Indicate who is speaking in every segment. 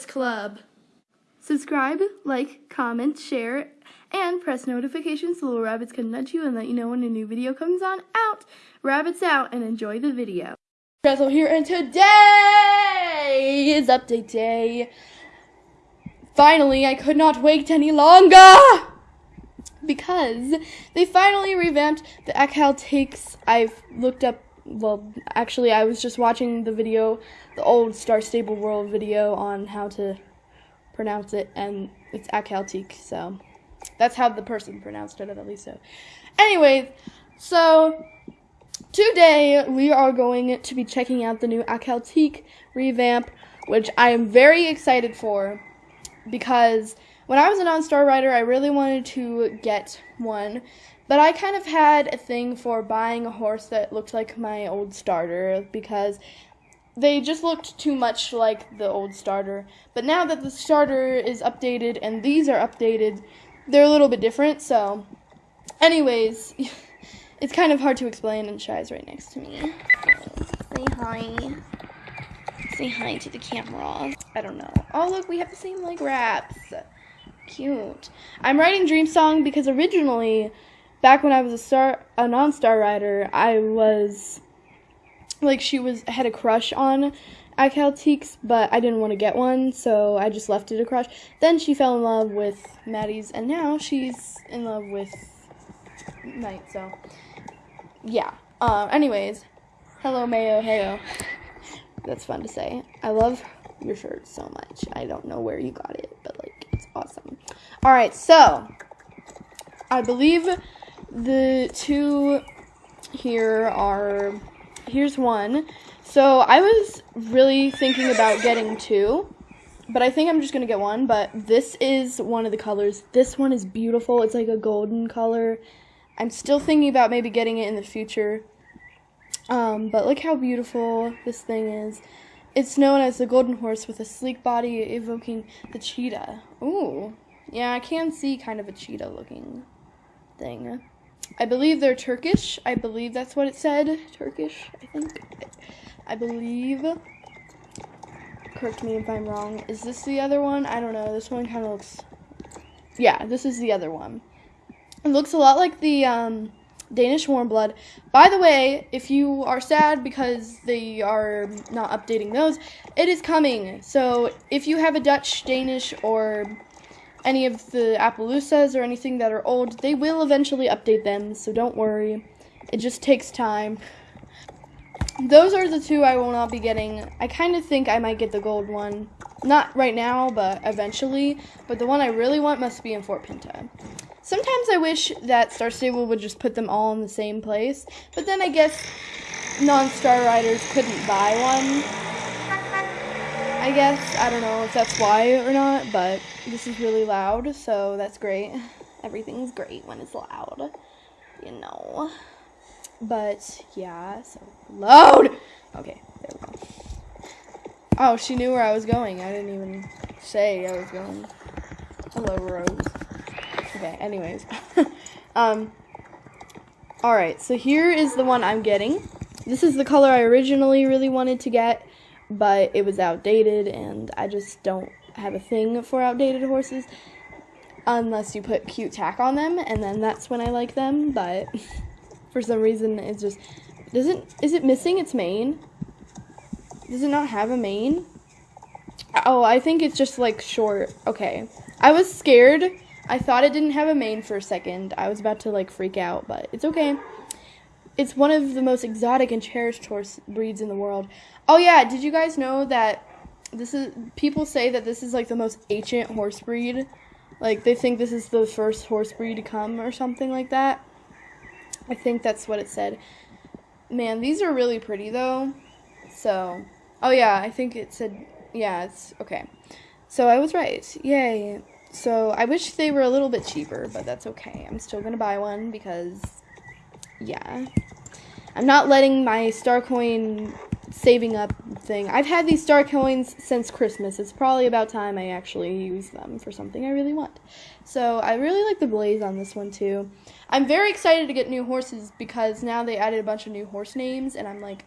Speaker 1: Rabbits Club. Subscribe, like, comment, share, and press notifications so little rabbits can nudge you and let you know when a new video comes on out. Rabbits out and enjoy the video. Pretzel here, and today is update day. Finally, I could not wait any longer because they finally revamped the Akhal-Tekes. I've looked up well, actually, I was just watching the video, the old Star Stable World video on how to pronounce it, and it's Akhal-Teke, so that's how the person pronounced it, at least so. Anyways, so today we are going to be checking out the new Akhal-Teke revamp, which I am very excited for because when I was a non-star rider, I really wanted to get one but I kind of had a thing for buying a horse that looked like my old starter because they just looked too much like the old starter. But now that the starter is updated and these are updated, they're a little bit different. So, anyways, it's kind of hard to explain, and Shy's right next to me. Say hi. Say hi to the camera. I don't know. Oh, look, we have the same leg wraps. Cute. I'm writing Dream Song because originally back when I was a star, a non-star rider, I was like she was had a crush on Akhal-Tekes, but I didn't want to get one, so I just left it a crush. Then she fell in love with Maddie's, and now she's in love with Knight. So yeah. Um. Anyways, hello Mayo, heyo. That's fun to say. I love your shirt so much. I don't know where you got it, but like it's awesome. All right, so I believe the two here are here's one. So I was really thinking about getting two, but I think I'm just gonna get one. But this is one of the colors. This one is beautiful. It's like a golden color. I'm still thinking about maybe getting it in the future. Um, but look how beautiful this thing is. It's known as the golden horse with a sleek body evoking the cheetah. Ooh, yeah, I can see kind of a cheetah looking thing. I believe they're Turkish. I believe that's what it said. Turkish, I think. I believe. Correct me if I'm wrong. Is this the other one? I don't know. This one kind of looks. Yeah, this is the other one. It looks a lot like the um, Danish warm blood. By the way, if you are sad because they are not updating those, it is coming. So if you have a Dutch, Danish, or any of the Appaloosas or anything that are old, they will eventually update them, so don't worry. It just takes time. Those are the two I will not be getting. I kind of think I might get the gold one. Not right now, but eventually. But the one I really want must be in Fort Pinta. Sometimes I wish that Star Stable would just put them all in the same place, but then I guess non-star riders couldn't buy one. I guess. I don't know if that's why or not, but this is really loud, so that's great. Everything's great when it's loud, you know. But yeah, so loud. Okay, there we go. Oh, she knew where I was going. I didn't even say I was going. Hello, Rose. Okay, anyways. um, alright, so here is the one I'm getting. This is the color I originally really wanted to get but it was outdated, and I just don't have a thing for outdated horses unless you put cute tack on them, and then that's when I like them. But for some reason, it's just doesn't is it missing its mane? Does it not have a mane? Oh, I think it's just like short. Okay, I was scared. I thought it didn't have a mane for a second. I was about to like freak out, but it's okay. It's one of the most exotic and cherished horse breeds in the world. Oh yeah, did you guys know that this is people say that this is like the most ancient horse breed? Like they think this is the first horse breed to come or something like that. I think that's what it said. Man, these are really pretty though. So, oh yeah, I think it said yeah, it's okay. So I was right. Yay. So I wish they were a little bit cheaper, but that's okay. I'm still going to buy one because yeah. I'm not letting my star coin saving up thing. I've had these star coins since Christmas. It's probably about time I actually use them for something I really want. So I really like the blaze on this one too. I'm very excited to get new horses because now they added a bunch of new horse names and I'm like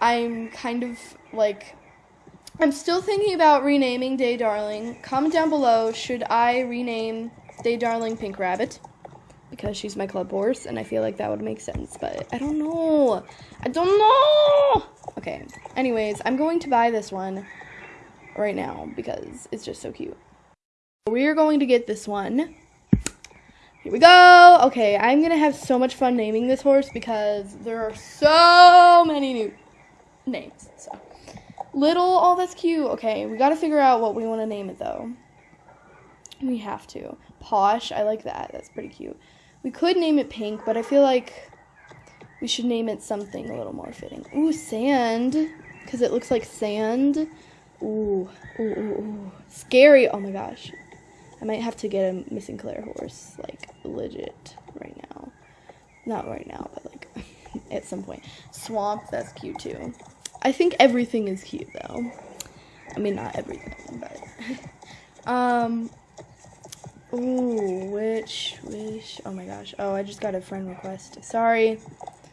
Speaker 1: I'm kind of like I'm still thinking about renaming Day Darling. Comment down below, should I rename Day Darling Pink Rabbit? Because she's my club horse, and I feel like that would make sense, but I don't know. I don't know! Okay, anyways, I'm going to buy this one right now because it's just so cute. We are going to get this one. Here we go. Okay, I'm going to have so much fun naming this horse because there are so many new names. So, little, oh, that's cute. Okay, we got to figure out what we want to name it though. We have to. Posh, I like that. That's pretty cute. We could name it Pink, but I feel like we should name it something a little more fitting. Ooh, Sand, because it looks like sand. Ooh, ooh, ooh, ooh. Scary. Oh my gosh. I might have to get a missing Claire horse, like, legit right now. Not right now, but like at some point. Swamp, that's cute too. I think everything is cute though. I mean, not everything, but. um. Ooh, which, wish. Oh my gosh. Oh, I just got a friend request. Sorry.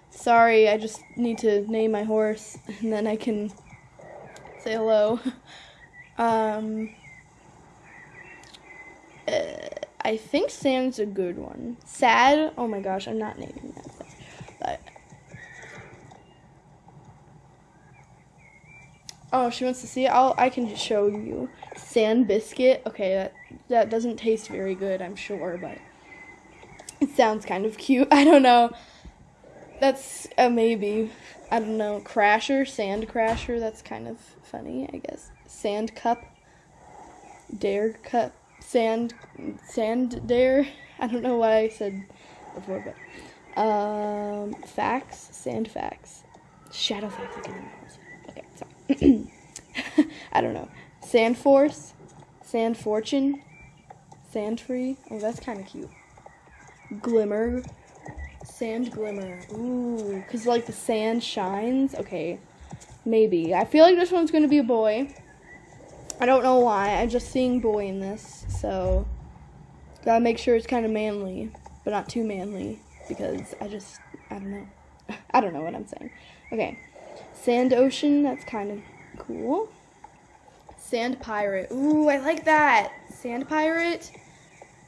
Speaker 1: Sorry, I just need to name my horse and then I can say hello. Um, uh, I think Sam's a good one. Sad? Oh my gosh, I'm not naming that. But Oh, she wants to see it. I'll I can just show you. Sand biscuit. Okay, that that doesn't taste very good, I'm sure, but it sounds kind of cute. I don't know. That's a maybe. I don't know. Crasher, sand crasher. That's kind of funny, I guess. Sand cup. Dare cup. Sand sand dare. I don't know why I said before, but um facts, sand facts. Shadow facts again. Okay, sorry. I don't know. Sand force, sand fortune, sand free. Oh, that's kind of cute. Glimmer, sand glimmer. Ooh, cause like the sand shines. Okay, maybe. I feel like this one's gonna be a boy. I don't know why. I'm just seeing boy in this, so gotta make sure it's kind of manly, but not too manly because I just I don't know. I don't know what I'm saying. Okay, sand ocean. That's kind of cool. Sand pirate. Ooh, I like that. Sand pirate.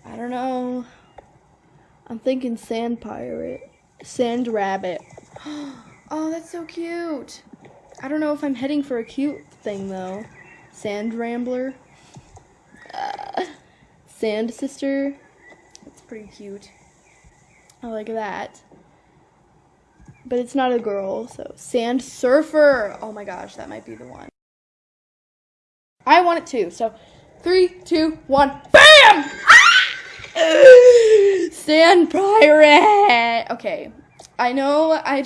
Speaker 1: I don't know. I'm thinking sand pirate. Sand rabbit. Oh, that's so cute. I don't know if I'm heading for a cute thing though. Sand Rambler. Uh, Sand Sister. That's pretty cute. I like that. But it's not a girl, so Sand Surfer. Oh my gosh, that might be the one. I want it too. So, three, two, one, BAM! Ah! Sand Pirate. Okay, I know I.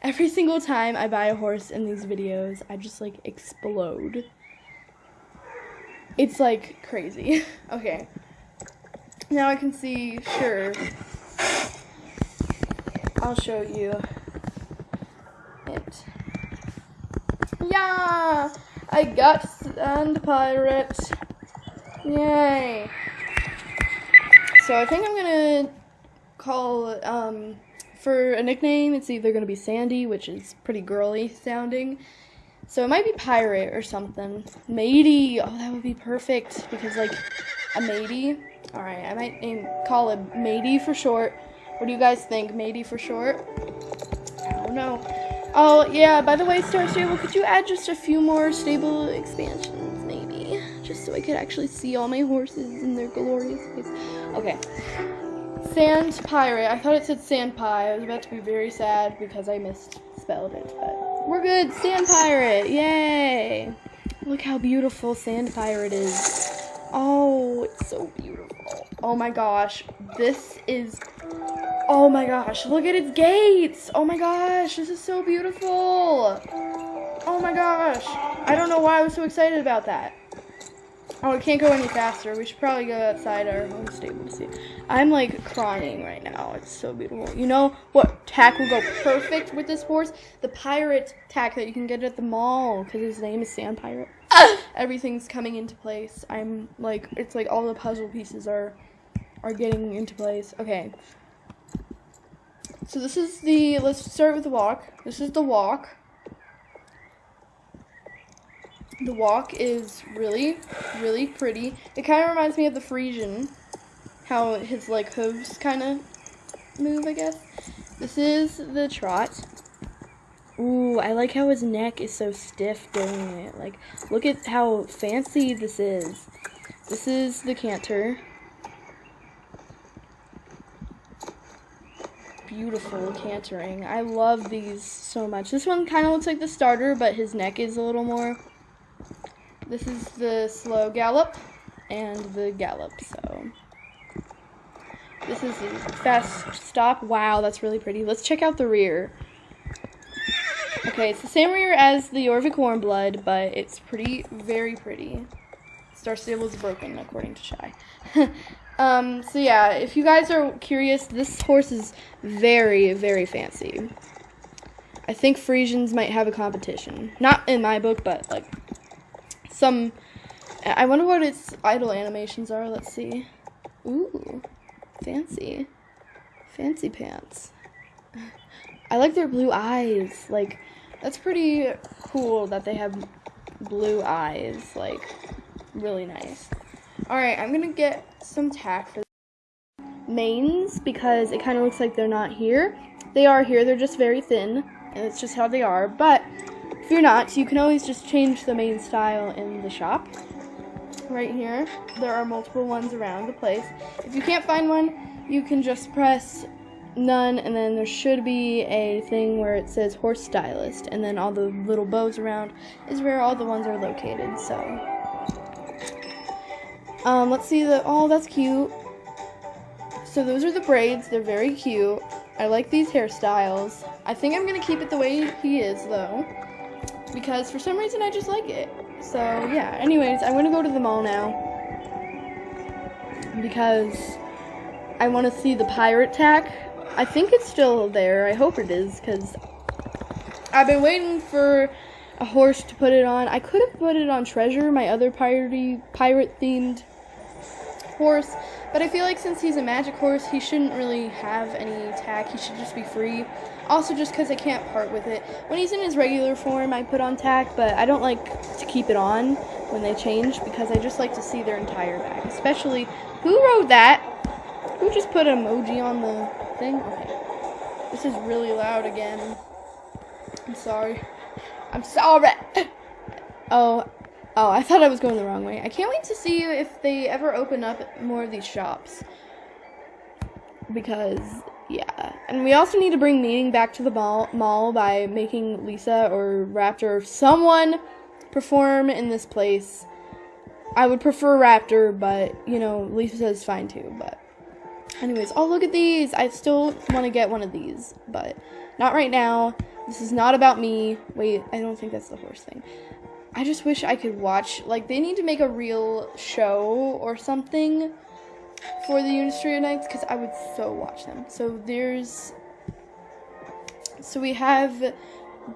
Speaker 1: Every single time I buy a horse in these videos, I just like explode. It's like crazy. okay. Now I can see, sure. I'll show you it. Yeah! I got Sand Pirate. Yay. So I think I'm gonna call, um, for a nickname, it's either gonna be Sandy, which is pretty girly sounding, so it might be pirate or something. Matey. Oh, that would be perfect because like a matey. All right, I might name call it matey for short. What do you guys think? Matey for short? I don't know. Oh yeah. By the way, Star Stable, could you add just a few more stable expansions, just so I could actually see all my horses in their glorious face? Okay. Sand pirate. I thought it said sand pie. I was about to be very sad because I misspelled it, but. We're good. Sand pirate. Yay. Look how beautiful sand pirate is. Oh, it's so beautiful. Oh my gosh. This is Oh my gosh, look at its gates. Oh my gosh, this is so beautiful. Oh my gosh. I don't know why I was so excited about that. Oh, it can't go any faster. We should probably go outside our home stable to see. I'm like crying right now. It's so beautiful. You know what tack will go perfect with this horse? The pirate tack that you can get at the mall because his name is Sand Pirate. Everything's coming into place. I'm like, it's like all the puzzle pieces are are getting into place. Okay. So this is the, let's start with the walk. This is the walk. The walk is really, really pretty. It kind of reminds me of the Frisian, how his like hooves kind of move, I guess. This is the trot. Ooh, I like how his neck is so stiff doing it. Like, look at how fancy this is. This is the canter. Beautiful cantering. I love these so much. This one kind of looks like the starter, but his neck is a little more. This is the slow gallop and the gallop, so. This is the fast stop. Wow, that's really pretty. Let's check out the rear. Okay, it's the same rear as the Jorvik Warmblood, but it's pretty, very pretty. Star Stable is broken, according to Shy. um, so yeah, if you guys are curious, this horse is very, very fancy. I think Frisians might have a competition. Not in my book, but like some. I wonder what its idle animations are. Let's see. Ooh, fancy, fancy pants. I like their blue eyes. Like that's pretty cool that they have blue eyes. Like, really nice. Alright, I'm gonna get some tack for manes because it kind of looks like they're not here. They are here, they're just very thin, and it's just how they are. But if you're not, you can always just change the main style in the shop. Right here, there are multiple ones around the place. If you can't find one, you can just press none, and then there should be a thing where it says horse stylist, and then all the little bows around is where all the ones are located. So, um, let's see the. Oh, that's cute. So those are the braids. They're very cute. I like these hairstyles. I think I'm gonna keep it the way he is though, because for some reason I just like it. So yeah. Anyways, I'm gonna go to the mall now because I want to see the pirate tack I think it's still there. I hope it is because I've been waiting for a horse to put it on. I could have put it on Treasure, my other piratey, pirate themed horse, but I feel like since he's a magic horse, he shouldn't really have any tack. He should just be free. Also, just because I can't part with it. When he's in his regular form, I put on tack, but I don't like to keep it on when they change because I just like to see their entire back. Especially, who wrote that? Who just put an emoji on the thing? Okay. This is really loud again. I'm sorry. I'm sorry. Oh, oh, I thought I was going the wrong way. I can't wait to see if they ever open up more of these shops. Because, yeah. And we also need to bring meeting back to the mall, mall by making Lisa or Raptor or someone perform in this place. I would prefer Raptor, but, you know, Lisa is fine too, but. Anyways, oh, look at these. I still want to get one of these, but not right now. This is not about me. Wait, I don't think that's the horse thing. I just wish I could watch, like, they need to make a real show or something for the Unistria Nights because I would so watch them. So there's, so we have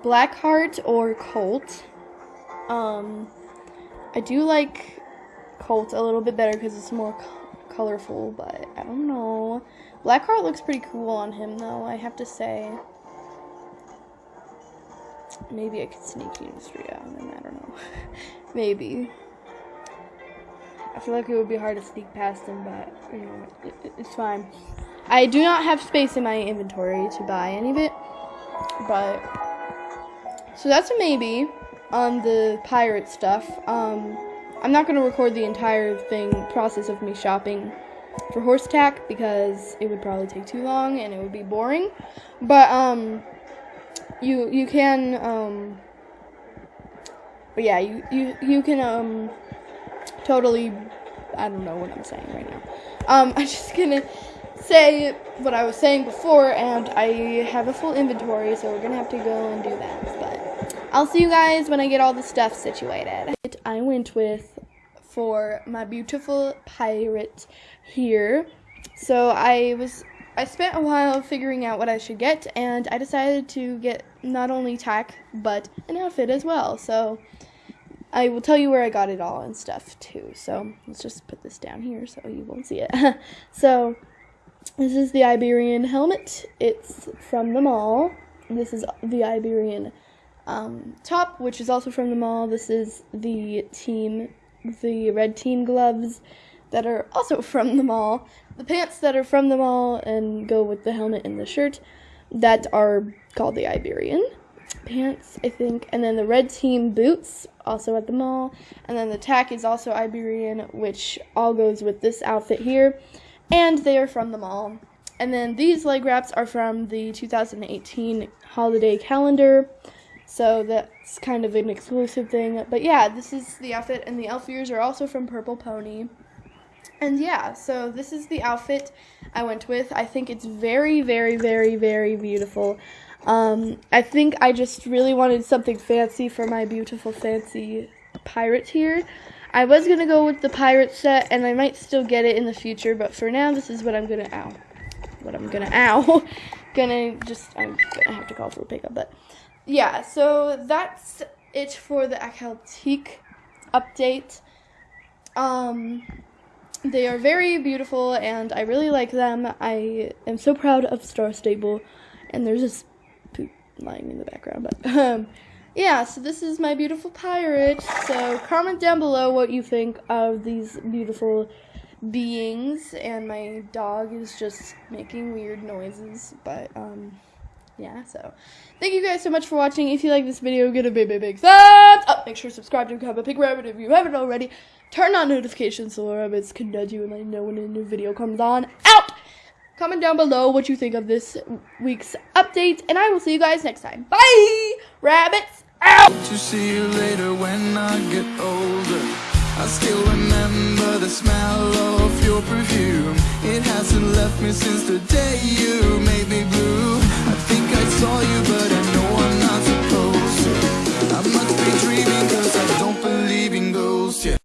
Speaker 1: Blackheart or Colt. Um, I do like Colt a little bit better because it's more colorful, but I don't know. Blackheart looks pretty cool on him, though, I have to say. Maybe I could sneak Unistria on him, I don't know. Maybe. I feel like it would be hard to sneak past him, but, you know, it, it's fine. I do not have space in my inventory to buy any of it, but... So that's a maybe on the pirate stuff. Um... I'm not going to record the entire thing process of me shopping for horse tack because it would probably take too long and it would be boring. But um you you can um but yeah, you you you can um totally I don't know what I'm saying right now. Um I'm just to say what I was saying before and I have a full inventory so we're to have to go and do that. But I'll see you guys when I get all the stuff situated. I went with for my beautiful pirate here. So I was I spent a while figuring out what I should get and I decided to get not only tack but an outfit as well. So I will tell you where I got it all and stuff too. So let's just put this down here so you won't see it. so this is the Iberian helmet. It's from the mall. This is the Iberian um, top, which is also from the mall. This is the team, the red team gloves that are also from the mall. The pants that are from the mall and go with the helmet and the shirt that are called the Iberian pants, I think. And then the red team boots, also at the mall. And then the tack is also Iberian, which all goes with this outfit here. And they are from the mall. And then these leg wraps are from the 2018 holiday calendar. So that's kind of an exclusive thing. But yeah, this is the outfit. And the elf ears are also from Purple Pony. And yeah, so this is the outfit I went with. I think it's very, very, very, very beautiful. Um, I think I just really wanted something fancy for my beautiful, fancy pirate here. I was gonna go with the pirate set, and I might still get it in the future, but for now, this is what I'm gonna ow, what I'm gonna ow, gonna just I'm gonna have to call for a pickup, but yeah. So that's it for the Akhal-Teke update. Um, they are very beautiful, and I really like them. I am so proud of Star Stable, and there's this poop lying in the background, but um yeah, so this is my beautiful pirate. So comment down below what you think of these beautiful beings and my dog is just making weird noises, but um yeah, so thank you guys so much for watching. If you like this video, give it a big, big, big thumbs up. Make sure to subscribe to become a pig rabbit if you haven't already. Turn on notifications so the rabbits can nudge you and let you know when a new video comes on. Out! Comment down below what you think of this week's update, and I will see you guys next time. Bye! Rabbits out!
Speaker 2: To see you later when I get older. I still remember the smell of your perfume. It hasn't left me since the day you I saw you, but I